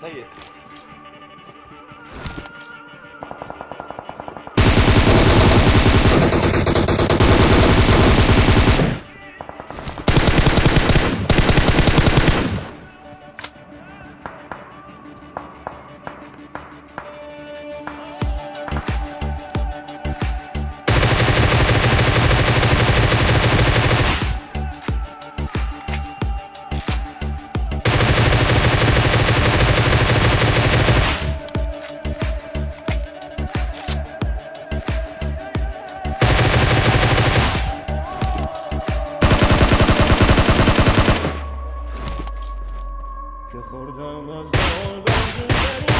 可以。که خوردم از بال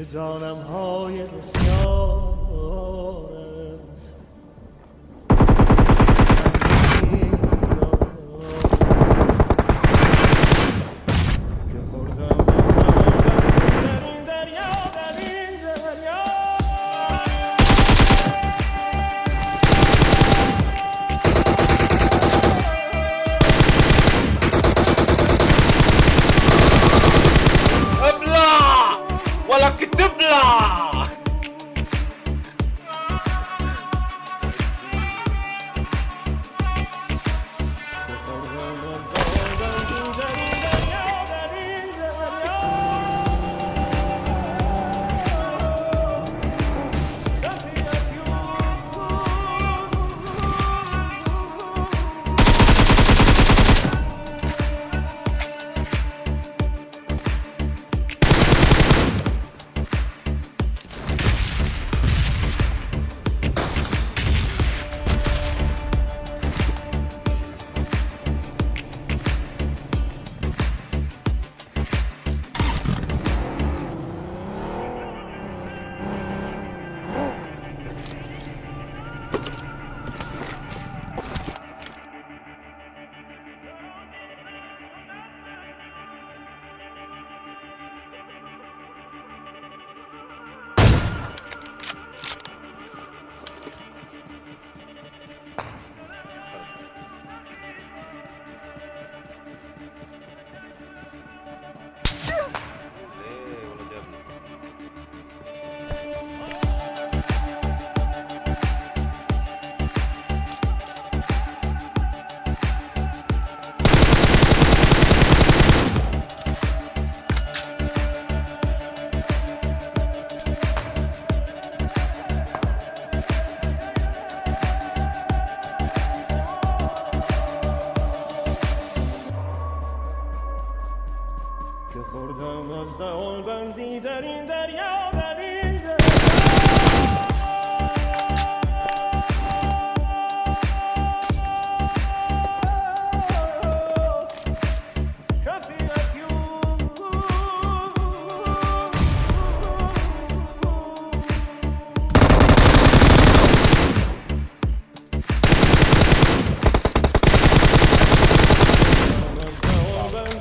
که دانم های بسیار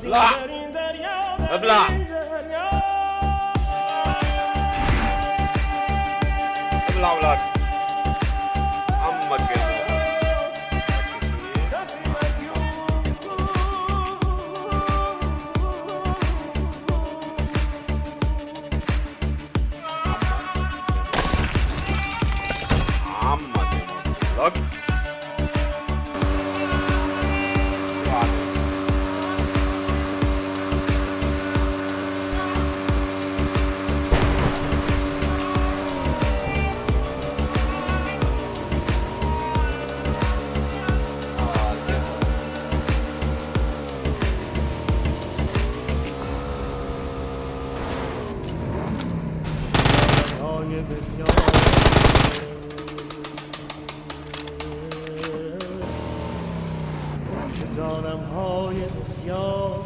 Blah. Blah. می‌دانم های بسیار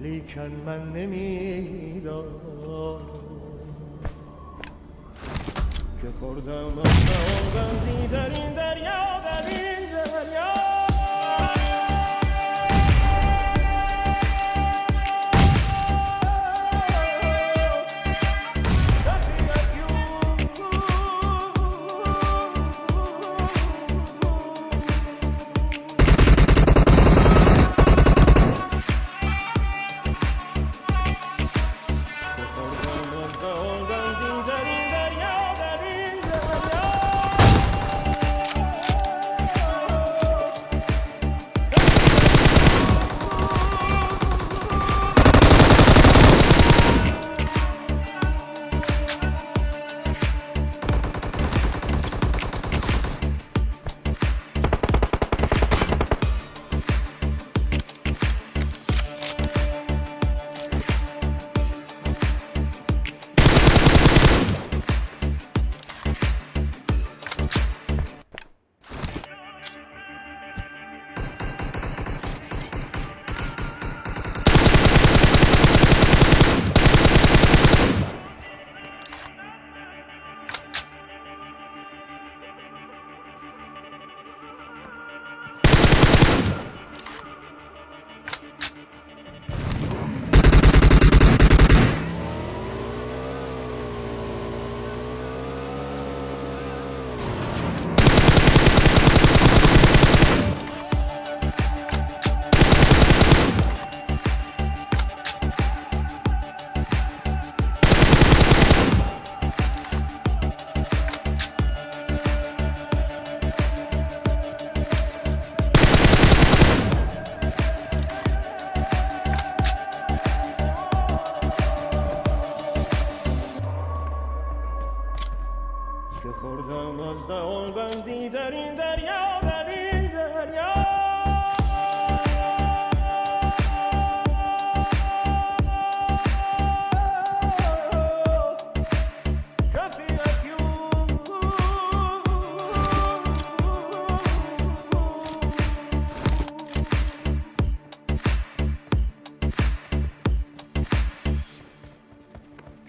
لیکن من نمی‌دانم که خوردم از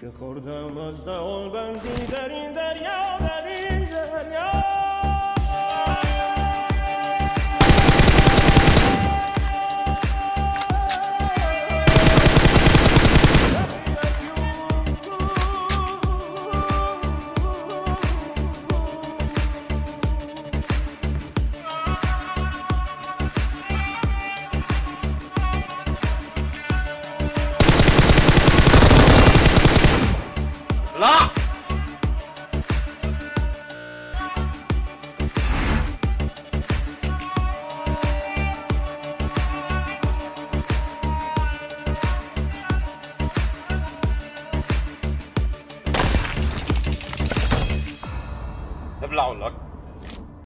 که خوردم از دهان بندی در این دریا در این دریا.